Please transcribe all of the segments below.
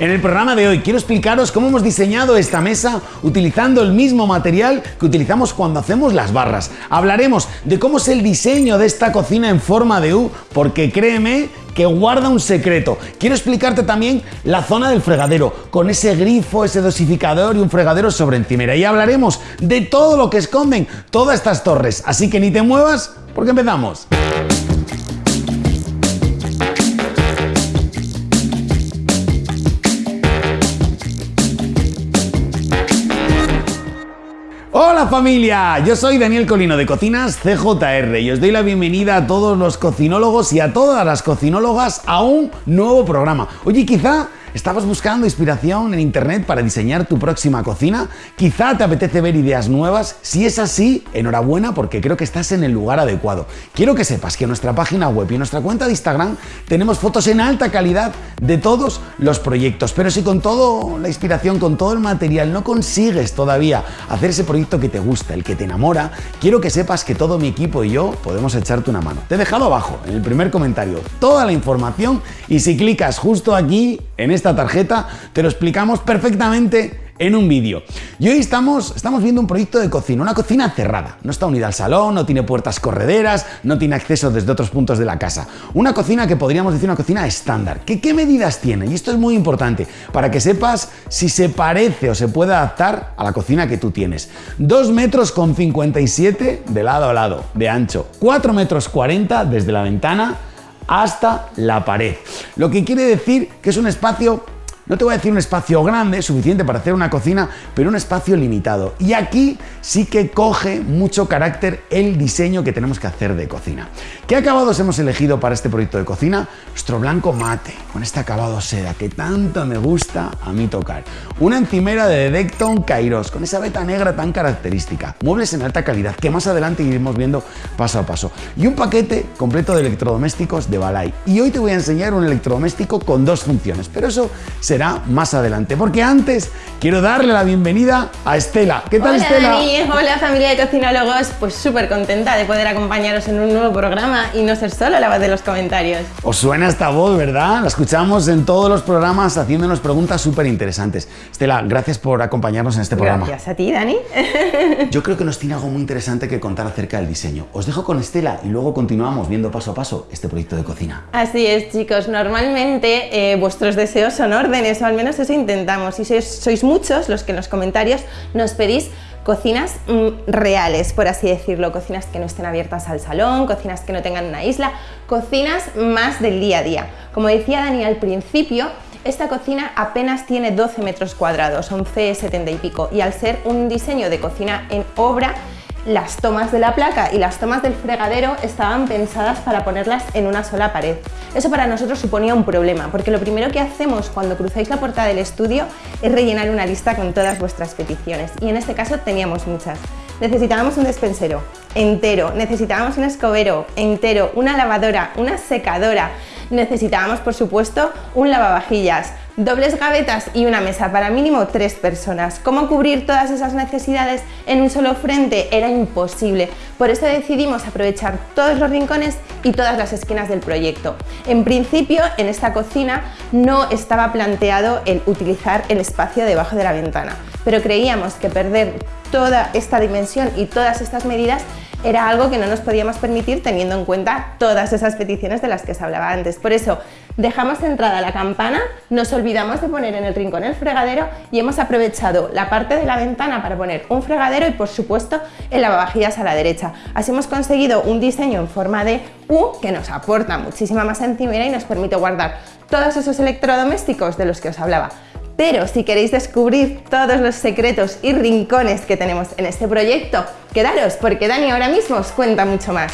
En el programa de hoy quiero explicaros cómo hemos diseñado esta mesa utilizando el mismo material que utilizamos cuando hacemos las barras. Hablaremos de cómo es el diseño de esta cocina en forma de U, porque créeme que guarda un secreto. Quiero explicarte también la zona del fregadero, con ese grifo, ese dosificador y un fregadero sobre encimera. Y hablaremos de todo lo que esconden todas estas torres. Así que ni te muevas, porque empezamos. Hola familia, yo soy Daniel Colino de Cocinas CJR y os doy la bienvenida a todos los cocinólogos y a todas las cocinólogas a un nuevo programa. Oye, quizá ¿Estabas buscando inspiración en internet para diseñar tu próxima cocina? Quizá te apetece ver ideas nuevas. Si es así, enhorabuena porque creo que estás en el lugar adecuado. Quiero que sepas que en nuestra página web y en nuestra cuenta de Instagram tenemos fotos en alta calidad de todos los proyectos. Pero si con toda la inspiración, con todo el material no consigues todavía hacer ese proyecto que te gusta, el que te enamora, quiero que sepas que todo mi equipo y yo podemos echarte una mano. Te he dejado abajo, en el primer comentario, toda la información y si clicas justo aquí en esta tarjeta, te lo explicamos perfectamente en un vídeo. Y hoy estamos, estamos viendo un proyecto de cocina, una cocina cerrada. No está unida al salón, no tiene puertas correderas, no tiene acceso desde otros puntos de la casa. Una cocina que podríamos decir una cocina estándar. ¿Qué, ¿Qué medidas tiene? Y esto es muy importante para que sepas si se parece o se puede adaptar a la cocina que tú tienes. 2 metros con 57 de lado a lado de ancho, 4 metros 40 desde la ventana hasta la pared. Lo que quiere decir que es un espacio no te voy a decir un espacio grande, suficiente para hacer una cocina, pero un espacio limitado. Y aquí sí que coge mucho carácter el diseño que tenemos que hacer de cocina. ¿Qué acabados hemos elegido para este proyecto de cocina? Nuestro blanco mate, con este acabado seda que tanto me gusta a mí tocar. Una encimera de Decton Kairos, con esa veta negra tan característica. Muebles en alta calidad, que más adelante iremos viendo paso a paso. Y un paquete completo de electrodomésticos de Balay. Y hoy te voy a enseñar un electrodoméstico con dos funciones, pero eso será más adelante. Porque antes quiero darle la bienvenida a Estela. ¿Qué tal, Hola, Estela? Dani. Hola, familia de cocinólogos. Pues súper contenta de poder acompañaros en un nuevo programa y no ser solo la voz de los comentarios. Os suena esta voz, ¿verdad? La escuchamos en todos los programas haciéndonos preguntas súper interesantes. Estela, gracias por acompañarnos en este programa. Gracias a ti, Dani. Yo creo que nos tiene algo muy interesante que contar acerca del diseño. Os dejo con Estela y luego continuamos viendo paso a paso este proyecto de cocina. Así es, chicos. Normalmente eh, vuestros deseos son órdenes, o al menos eso intentamos. Y sois, sois muchos los que en los comentarios nos pedís cocinas mm, reales, por así decirlo, cocinas que no estén abiertas al salón, cocinas que no tengan una isla, cocinas más del día a día. Como decía Dani al principio, esta cocina apenas tiene 12 metros cuadrados, 11,70 y pico, y al ser un diseño de cocina en obra, las tomas de la placa y las tomas del fregadero estaban pensadas para ponerlas en una sola pared. Eso para nosotros suponía un problema, porque lo primero que hacemos cuando cruzáis la puerta del estudio es rellenar una lista con todas vuestras peticiones, y en este caso teníamos muchas. Necesitábamos un despensero entero, necesitábamos un escobero entero, una lavadora, una secadora, necesitábamos por supuesto un lavavajillas, dobles gavetas y una mesa para mínimo tres personas. ¿Cómo cubrir todas esas necesidades en un solo frente? Era imposible. Por eso decidimos aprovechar todos los rincones y todas las esquinas del proyecto. En principio, en esta cocina no estaba planteado el utilizar el espacio debajo de la ventana, pero creíamos que perder toda esta dimensión y todas estas medidas era algo que no nos podíamos permitir teniendo en cuenta todas esas peticiones de las que se hablaba antes. Por eso dejamos centrada la campana, nos olvidamos de poner en el rincón el fregadero y hemos aprovechado la parte de la ventana para poner un fregadero y por supuesto el lavavajillas a la derecha. Así hemos conseguido un diseño en forma de U que nos aporta muchísima más encimera y nos permite guardar todos esos electrodomésticos de los que os hablaba. Pero si queréis descubrir todos los secretos y rincones que tenemos en este proyecto, quedaros porque Dani ahora mismo os cuenta mucho más.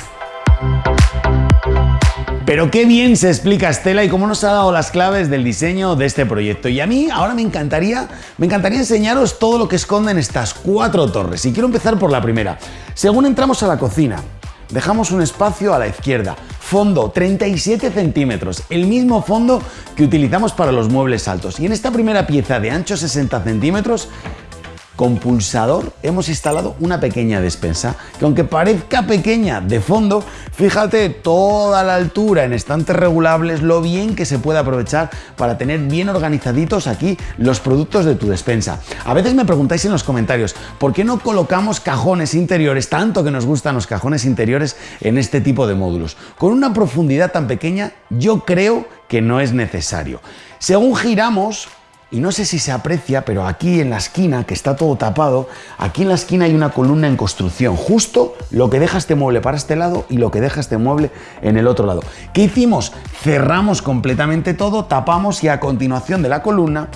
Pero qué bien se explica Estela y cómo nos ha dado las claves del diseño de este proyecto. Y a mí ahora me encantaría, me encantaría enseñaros todo lo que esconden estas cuatro torres. Y quiero empezar por la primera. Según entramos a la cocina, dejamos un espacio a la izquierda. Fondo 37 centímetros, el mismo fondo que utilizamos para los muebles altos. Y en esta primera pieza de ancho 60 centímetros con pulsador hemos instalado una pequeña despensa que aunque parezca pequeña de fondo, fíjate toda la altura en estantes regulables, lo bien que se puede aprovechar para tener bien organizaditos aquí los productos de tu despensa. A veces me preguntáis en los comentarios, ¿por qué no colocamos cajones interiores, tanto que nos gustan los cajones interiores en este tipo de módulos? Con una profundidad tan pequeña, yo creo que no es necesario. Según giramos, y no sé si se aprecia, pero aquí en la esquina, que está todo tapado, aquí en la esquina hay una columna en construcción, justo lo que deja este mueble para este lado y lo que deja este mueble en el otro lado. ¿Qué hicimos? Cerramos completamente todo, tapamos y a continuación de la columna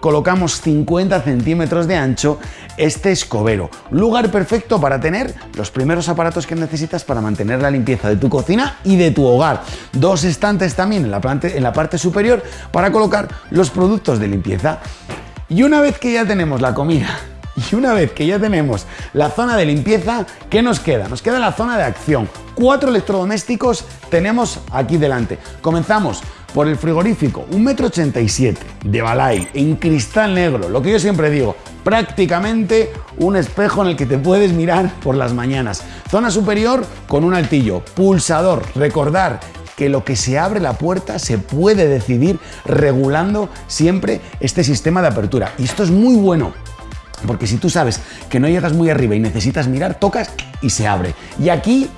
colocamos 50 centímetros de ancho este escobero. Lugar perfecto para tener los primeros aparatos que necesitas para mantener la limpieza de tu cocina y de tu hogar. Dos estantes también en la, en la parte superior para colocar los productos de limpieza. Y una vez que ya tenemos la comida y una vez que ya tenemos la zona de limpieza, ¿qué nos queda? Nos queda la zona de acción. Cuatro electrodomésticos tenemos aquí delante. Comenzamos por el frigorífico, 1,87 m de Balay en cristal negro, lo que yo siempre digo, prácticamente un espejo en el que te puedes mirar por las mañanas. Zona superior con un altillo, pulsador, recordar que lo que se abre la puerta se puede decidir regulando siempre este sistema de apertura. Y esto es muy bueno, porque si tú sabes que no llegas muy arriba y necesitas mirar, tocas y se abre. Y aquí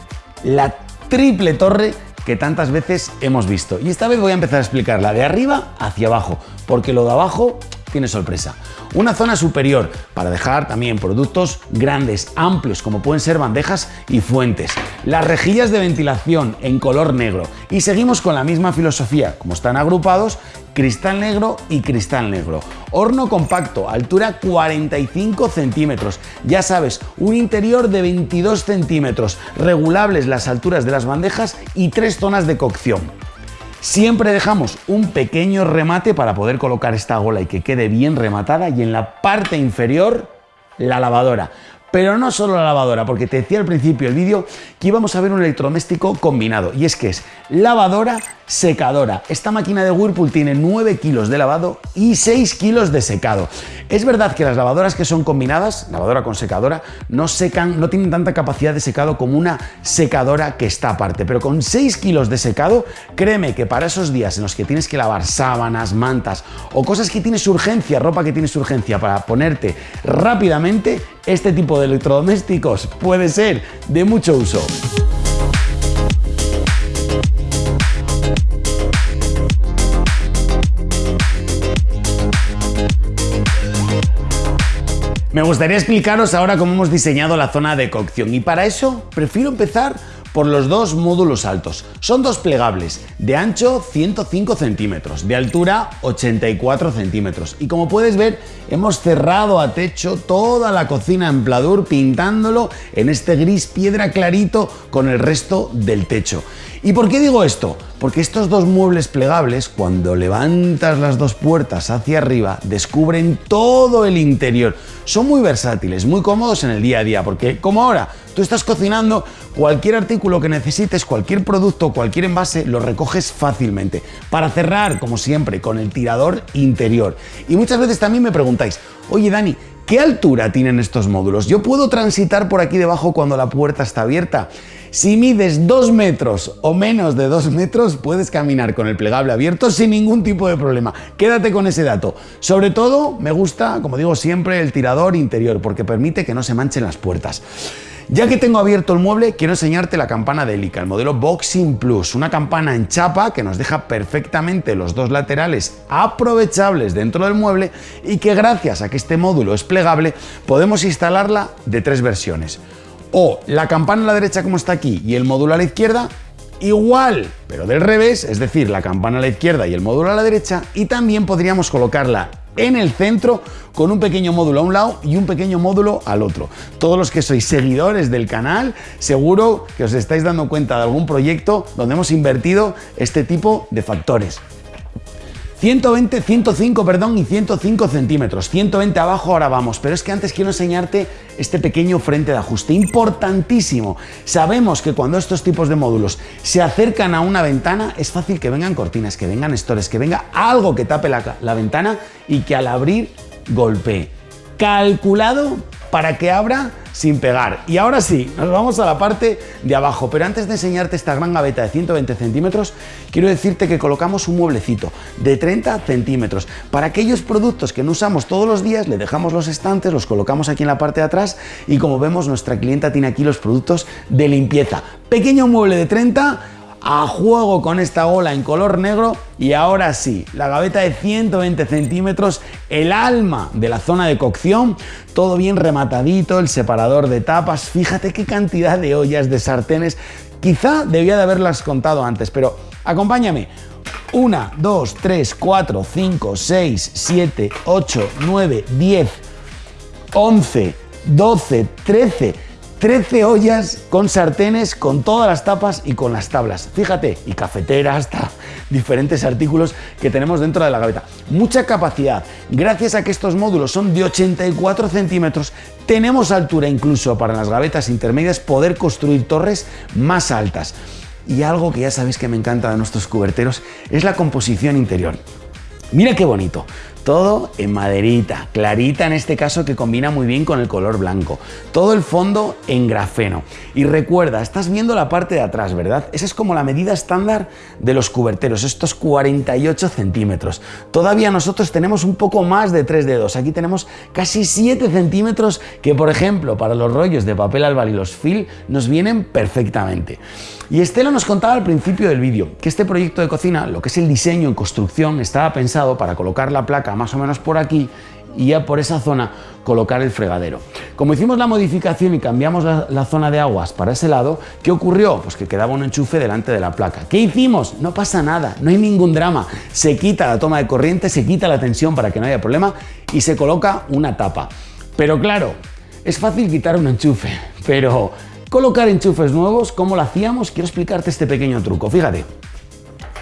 la triple torre que tantas veces hemos visto. Y esta vez voy a empezar a explicarla de arriba hacia abajo, porque lo de abajo tiene sorpresa. Una zona superior para dejar también productos grandes, amplios, como pueden ser bandejas y fuentes. Las rejillas de ventilación en color negro. Y seguimos con la misma filosofía, como están agrupados, cristal negro y cristal negro. Horno compacto, altura 45 centímetros. Ya sabes, un interior de 22 centímetros, regulables las alturas de las bandejas y tres zonas de cocción. Siempre dejamos un pequeño remate para poder colocar esta gola y que quede bien rematada y en la parte inferior la lavadora. Pero no solo la lavadora, porque te decía al principio del vídeo que íbamos a ver un electrodoméstico combinado y es que es lavadora secadora. Esta máquina de Whirlpool tiene 9 kilos de lavado y 6 kilos de secado. Es verdad que las lavadoras que son combinadas, lavadora con secadora, no secan, no tienen tanta capacidad de secado como una secadora que está aparte, pero con 6 kilos de secado, créeme que para esos días en los que tienes que lavar sábanas, mantas o cosas que tienes urgencia, ropa que tienes urgencia para ponerte rápidamente, este tipo de electrodomésticos puede ser de mucho uso. Me gustaría explicaros ahora cómo hemos diseñado la zona de cocción y para eso prefiero empezar por los dos módulos altos. Son dos plegables, de ancho 105 centímetros, de altura 84 centímetros. Y como puedes ver, hemos cerrado a techo toda la cocina en pladur pintándolo en este gris piedra clarito con el resto del techo. ¿Y por qué digo esto? Porque estos dos muebles plegables, cuando levantas las dos puertas hacia arriba, descubren todo el interior. Son muy versátiles, muy cómodos en el día a día, porque como ahora tú estás cocinando, cualquier artículo que necesites, cualquier producto, cualquier envase, lo recoges fácilmente. Para cerrar, como siempre, con el tirador interior. Y muchas veces también me preguntáis, oye Dani, ¿qué altura tienen estos módulos? ¿Yo puedo transitar por aquí debajo cuando la puerta está abierta? Si mides 2 metros o menos de 2 metros, puedes caminar con el plegable abierto sin ningún tipo de problema. Quédate con ese dato. Sobre todo, me gusta, como digo siempre, el tirador interior, porque permite que no se manchen las puertas. Ya que tengo abierto el mueble, quiero enseñarte la campana de Elica, el modelo Boxing Plus, una campana en chapa que nos deja perfectamente los dos laterales aprovechables dentro del mueble y que gracias a que este módulo es plegable podemos instalarla de tres versiones o la campana a la derecha como está aquí y el módulo a la izquierda, igual, pero del revés, es decir, la campana a la izquierda y el módulo a la derecha, y también podríamos colocarla en el centro con un pequeño módulo a un lado y un pequeño módulo al otro. Todos los que sois seguidores del canal, seguro que os estáis dando cuenta de algún proyecto donde hemos invertido este tipo de factores. 120, 105, perdón, y 105 centímetros. 120 abajo, ahora vamos. Pero es que antes quiero enseñarte este pequeño frente de ajuste. Importantísimo. Sabemos que cuando estos tipos de módulos se acercan a una ventana, es fácil que vengan cortinas, que vengan stores, que venga algo que tape la, la ventana y que al abrir golpee. Calculado para que abra sin pegar. Y ahora sí, nos vamos a la parte de abajo, pero antes de enseñarte esta gran gaveta de 120 centímetros, quiero decirte que colocamos un mueblecito de 30 centímetros. Para aquellos productos que no usamos todos los días, le dejamos los estantes, los colocamos aquí en la parte de atrás y como vemos, nuestra clienta tiene aquí los productos de limpieza. Pequeño mueble de 30 a juego con esta ola en color negro y ahora sí, la gaveta de 120 centímetros, el alma de la zona de cocción, todo bien rematadito, el separador de tapas, fíjate qué cantidad de ollas, de sartenes, quizá debía de haberlas contado antes, pero acompáñame. 1, 2, 3, 4, 5, 6, 7, 8, 9, 10, 11, 12, 13, 13 ollas con sartenes, con todas las tapas y con las tablas. Fíjate, y cafeteras, hasta diferentes artículos que tenemos dentro de la gaveta. Mucha capacidad. Gracias a que estos módulos son de 84 centímetros, tenemos altura incluso para las gavetas intermedias poder construir torres más altas. Y algo que ya sabéis que me encanta de nuestros cuberteros es la composición interior. Mira qué bonito. Todo en maderita, clarita en este caso que combina muy bien con el color blanco. Todo el fondo en grafeno. Y recuerda, estás viendo la parte de atrás, ¿verdad? Esa es como la medida estándar de los cuberteros, estos 48 centímetros. Todavía nosotros tenemos un poco más de 3 dedos. Aquí tenemos casi 7 centímetros que, por ejemplo, para los rollos de papel albal y los fil nos vienen perfectamente. Y Estela nos contaba al principio del vídeo que este proyecto de cocina, lo que es el diseño en construcción, estaba pensado para colocar la placa más o menos por aquí y ya por esa zona colocar el fregadero. Como hicimos la modificación y cambiamos la, la, zona de aguas para ese lado, ¿qué ocurrió? Pues que quedaba un enchufe delante de la placa. ¿Qué hicimos? No pasa nada, no hay ningún drama. Se quita la toma de corriente, se quita la tensión para que no haya problema y se coloca una tapa. Pero claro, es fácil quitar un enchufe, pero Colocar enchufes nuevos, ¿cómo lo hacíamos? Quiero explicarte este pequeño truco. Fíjate,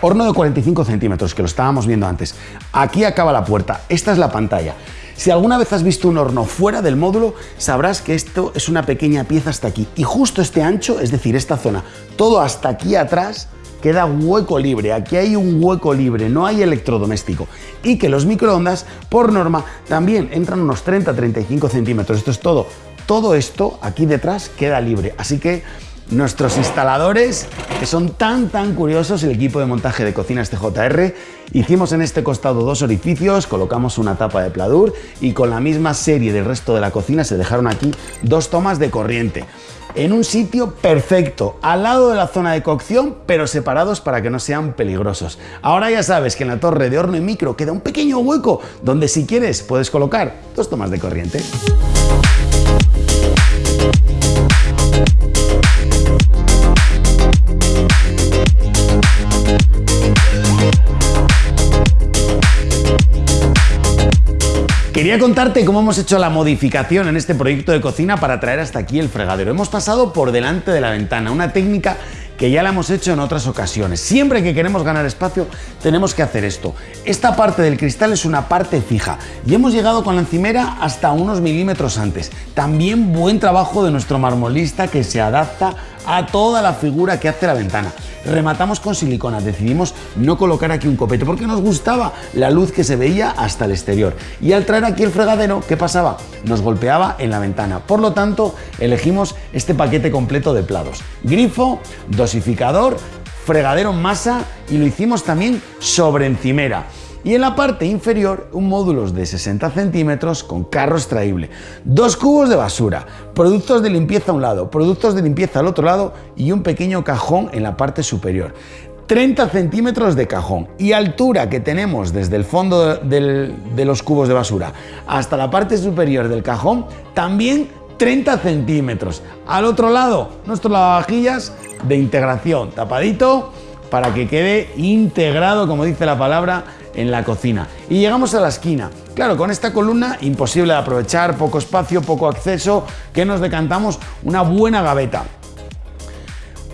horno de 45 centímetros, que lo estábamos viendo antes. Aquí acaba la puerta, esta es la pantalla. Si alguna vez has visto un horno fuera del módulo, sabrás que esto es una pequeña pieza hasta aquí. Y justo este ancho, es decir, esta zona, todo hasta aquí atrás, queda hueco libre. Aquí hay un hueco libre, no hay electrodoméstico. Y que los microondas, por norma, también entran unos 30-35 centímetros. Esto es todo todo esto aquí detrás queda libre. Así que nuestros instaladores, que son tan tan curiosos, el equipo de montaje de cocinas TJR, hicimos en este costado dos orificios, colocamos una tapa de pladur y con la misma serie del resto de la cocina se dejaron aquí dos tomas de corriente. En un sitio perfecto, al lado de la zona de cocción, pero separados para que no sean peligrosos. Ahora ya sabes que en la torre de horno y micro queda un pequeño hueco donde si quieres puedes colocar dos tomas de corriente. Quería contarte cómo hemos hecho la modificación en este proyecto de cocina para traer hasta aquí el fregadero. Hemos pasado por delante de la ventana, una técnica que ya la hemos hecho en otras ocasiones. Siempre que queremos ganar espacio tenemos que hacer esto. Esta parte del cristal es una parte fija y hemos llegado con la encimera hasta unos milímetros antes. También buen trabajo de nuestro marmolista que se adapta a toda la figura que hace la ventana rematamos con silicona. Decidimos no colocar aquí un copete porque nos gustaba la luz que se veía hasta el exterior. Y al traer aquí el fregadero, ¿qué pasaba? Nos golpeaba en la ventana. Por lo tanto, elegimos este paquete completo de plados. Grifo, dosificador, fregadero en masa y lo hicimos también sobre encimera y en la parte inferior un módulo de 60 centímetros con carro extraíble, dos cubos de basura, productos de limpieza a un lado, productos de limpieza al otro lado y un pequeño cajón en la parte superior. 30 centímetros de cajón y altura que tenemos desde el fondo de los cubos de basura hasta la parte superior del cajón también 30 centímetros. Al otro lado, nuestros lavavajillas de integración, tapadito para que quede integrado, como dice la palabra, en la cocina. Y llegamos a la esquina. Claro, con esta columna imposible de aprovechar, poco espacio, poco acceso, que nos decantamos una buena gaveta.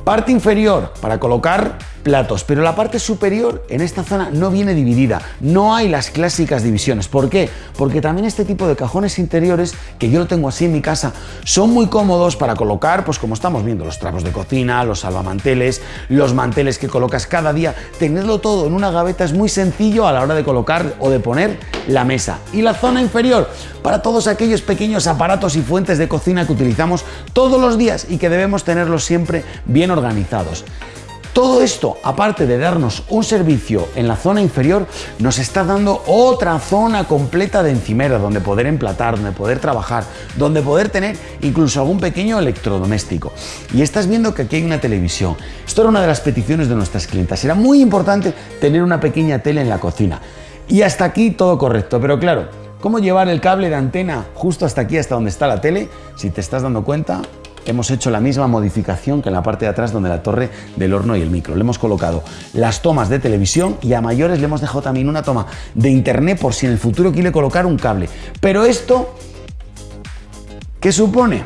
Parte inferior para colocar platos, pero la parte superior en esta zona no viene dividida, no hay las clásicas divisiones. ¿Por qué? Porque también este tipo de cajones interiores, que yo lo tengo así en mi casa, son muy cómodos para colocar, pues como estamos viendo, los trapos de cocina, los salvamanteles, los manteles que colocas cada día, tenerlo todo en una gaveta es muy sencillo a la hora de colocar o de poner la mesa. Y la zona inferior, para todos aquellos pequeños aparatos y fuentes de cocina que utilizamos todos los días y que debemos tenerlos siempre bien organizados. Todo esto, aparte de darnos un servicio en la zona inferior, nos está dando otra zona completa de encimera donde poder emplatar, donde poder trabajar, donde poder tener incluso algún pequeño electrodoméstico. Y estás viendo que aquí hay una televisión. Esto era una de las peticiones de nuestras clientas. Era muy importante tener una pequeña tele en la cocina. Y hasta aquí todo correcto, pero claro, ¿cómo llevar el cable de antena justo hasta aquí, hasta donde está la tele? Si te estás dando cuenta, hemos hecho la misma modificación que en la parte de atrás donde la torre del horno y el micro. Le hemos colocado las tomas de televisión y a mayores le hemos dejado también una toma de internet por si en el futuro quiere colocar un cable. Pero esto, ¿qué supone?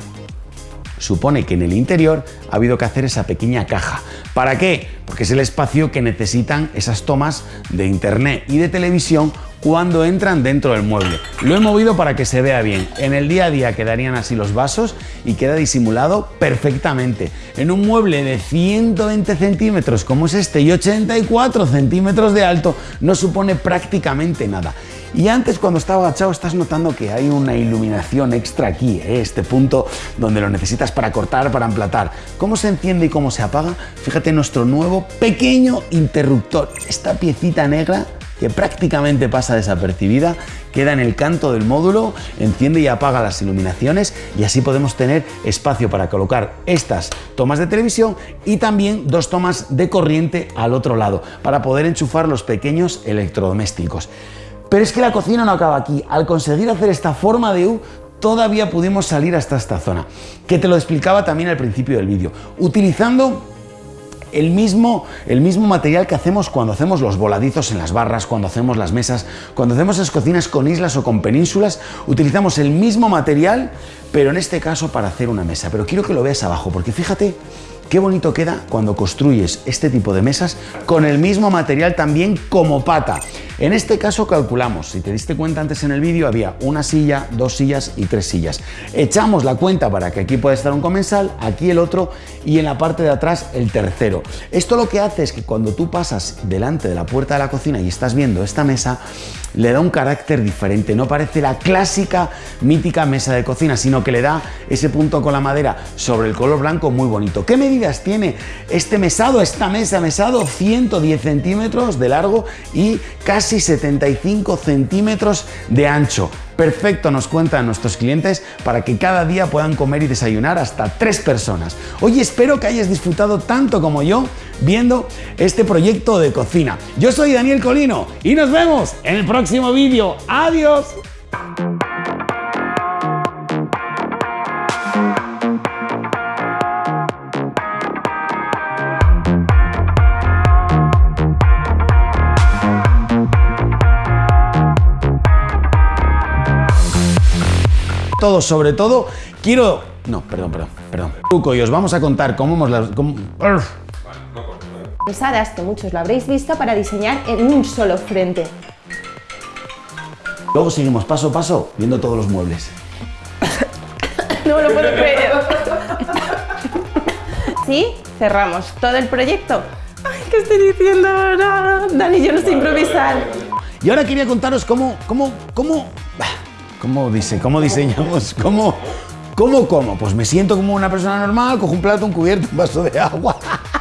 Supone que en el interior ha habido que hacer esa pequeña caja. ¿Para qué? Porque es el espacio que necesitan esas tomas de internet y de televisión cuando entran dentro del mueble. Lo he movido para que se vea bien. En el día a día quedarían así los vasos y queda disimulado perfectamente. En un mueble de 120 centímetros como es este y 84 centímetros de alto no supone prácticamente nada. Y antes cuando estaba agachado estás notando que hay una iluminación extra aquí, ¿eh? este punto donde lo necesitas para cortar, para emplatar. ¿Cómo se enciende y cómo se apaga? Fíjate nuestro nuevo pequeño interruptor. Esta piecita negra que prácticamente pasa desapercibida, queda en el canto del módulo, enciende y apaga las iluminaciones y así podemos tener espacio para colocar estas tomas de televisión y también dos tomas de corriente al otro lado para poder enchufar los pequeños electrodomésticos. Pero es que la cocina no acaba aquí. Al conseguir hacer esta forma de U, todavía pudimos salir hasta esta zona, que te lo explicaba también al principio del vídeo, utilizando el mismo, el mismo material que hacemos cuando hacemos los voladizos en las barras, cuando hacemos las mesas, cuando hacemos las cocinas con islas o con penínsulas, utilizamos el mismo material, pero en este caso para hacer una mesa. Pero quiero que lo veas abajo, porque fíjate Qué bonito queda cuando construyes este tipo de mesas con el mismo material también como pata. En este caso calculamos, si te diste cuenta antes en el vídeo, había una silla, dos sillas y tres sillas. Echamos la cuenta para que aquí pueda estar un comensal, aquí el otro y en la parte de atrás el tercero. Esto lo que hace es que cuando tú pasas delante de la puerta de la cocina y estás viendo esta mesa, le da un carácter diferente, no parece la clásica mítica mesa de cocina, sino que le da ese punto con la madera sobre el color blanco muy bonito. ¿Qué medidas tiene este mesado, esta mesa mesado? 110 centímetros de largo y casi 75 centímetros de ancho perfecto, nos cuentan nuestros clientes, para que cada día puedan comer y desayunar hasta tres personas. Hoy espero que hayas disfrutado tanto como yo viendo este proyecto de cocina. Yo soy Daniel Colino y nos vemos en el próximo vídeo. ¡Adiós! Todo, sobre todo, quiero... No, perdón, perdón, perdón. Truco, y os vamos a contar cómo hemos las... Cómo... Pesadas, que muchos lo habréis visto, para diseñar en un solo frente. Luego seguimos paso a paso viendo todos los muebles. no me lo puedo creer. ¿Sí? Cerramos todo el proyecto. Ay, ¿qué estoy diciendo ahora? Dani, yo no sé improvisar. Y ahora quería contaros cómo, cómo, cómo ¿Cómo dice? ¿Cómo diseñamos? ¿Cómo? ¿Cómo, cómo? Pues me siento como una persona normal, cojo un plato, un cubierto, un vaso de agua.